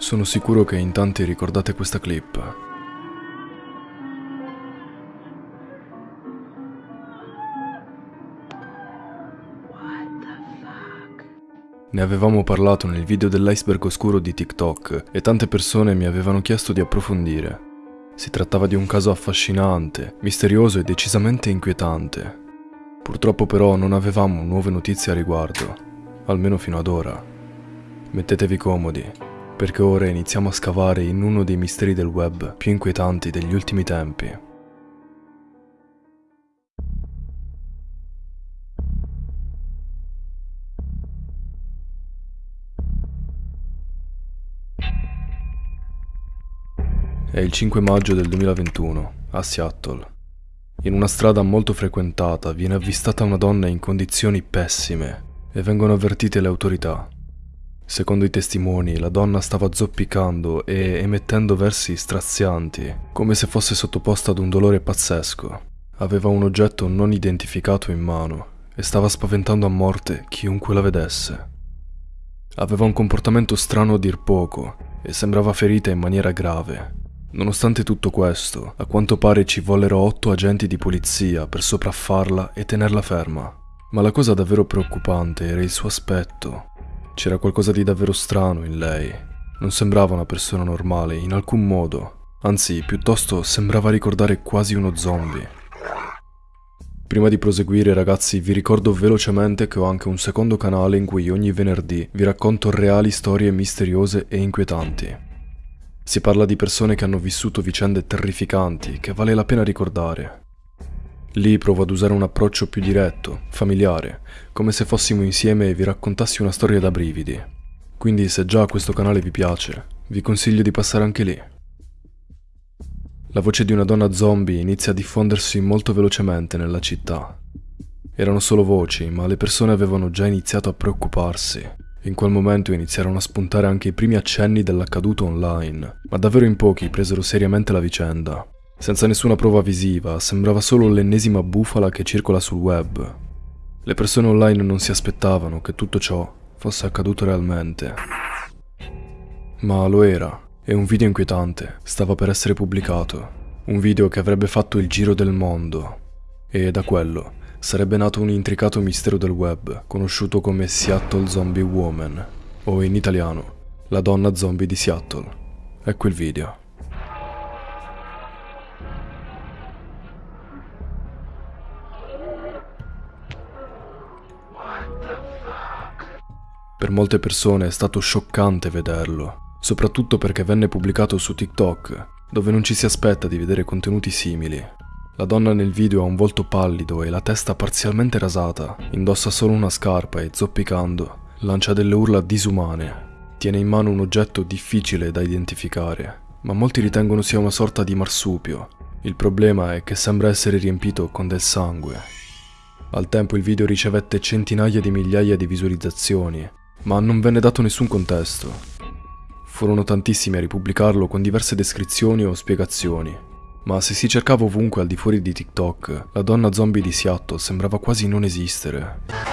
Sono sicuro che in tanti ricordate questa clip. Ne avevamo parlato nel video dell'iceberg oscuro di TikTok e tante persone mi avevano chiesto di approfondire. Si trattava di un caso affascinante, misterioso e decisamente inquietante. Purtroppo però non avevamo nuove notizie a riguardo, almeno fino ad ora. Mettetevi comodi, perché ora iniziamo a scavare in uno dei misteri del web più inquietanti degli ultimi tempi. È il 5 maggio del 2021, a Seattle. In una strada molto frequentata viene avvistata una donna in condizioni pessime e vengono avvertite le autorità. Secondo i testimoni, la donna stava zoppicando e emettendo versi strazianti, come se fosse sottoposta ad un dolore pazzesco. Aveva un oggetto non identificato in mano e stava spaventando a morte chiunque la vedesse. Aveva un comportamento strano a dir poco e sembrava ferita in maniera grave, Nonostante tutto questo, a quanto pare ci vollero otto agenti di polizia per sopraffarla e tenerla ferma. Ma la cosa davvero preoccupante era il suo aspetto. C'era qualcosa di davvero strano in lei. Non sembrava una persona normale in alcun modo, anzi piuttosto sembrava ricordare quasi uno zombie. Prima di proseguire ragazzi vi ricordo velocemente che ho anche un secondo canale in cui ogni venerdì vi racconto reali storie misteriose e inquietanti. Si parla di persone che hanno vissuto vicende terrificanti che vale la pena ricordare. Lì provo ad usare un approccio più diretto, familiare, come se fossimo insieme e vi raccontassi una storia da brividi. Quindi se già questo canale vi piace, vi consiglio di passare anche lì. La voce di una donna zombie inizia a diffondersi molto velocemente nella città. Erano solo voci, ma le persone avevano già iniziato a preoccuparsi in quel momento iniziarono a spuntare anche i primi accenni dell'accaduto online, ma davvero in pochi presero seriamente la vicenda. Senza nessuna prova visiva, sembrava solo l'ennesima bufala che circola sul web. Le persone online non si aspettavano che tutto ciò fosse accaduto realmente. Ma lo era, e un video inquietante stava per essere pubblicato. Un video che avrebbe fatto il giro del mondo. E da quello sarebbe nato un intricato mistero del web, conosciuto come Seattle Zombie Woman, o in italiano, la donna zombie di Seattle. Ecco il video. Per molte persone è stato scioccante vederlo, soprattutto perché venne pubblicato su TikTok, dove non ci si aspetta di vedere contenuti simili. La donna nel video ha un volto pallido e la testa parzialmente rasata, indossa solo una scarpa e zoppicando, lancia delle urla disumane. Tiene in mano un oggetto difficile da identificare, ma molti ritengono sia una sorta di marsupio. Il problema è che sembra essere riempito con del sangue. Al tempo il video ricevette centinaia di migliaia di visualizzazioni, ma non venne dato nessun contesto. Furono tantissimi a ripubblicarlo con diverse descrizioni o spiegazioni, ma se si cercava ovunque al di fuori di TikTok, la donna zombie di Seattle sembrava quasi non esistere.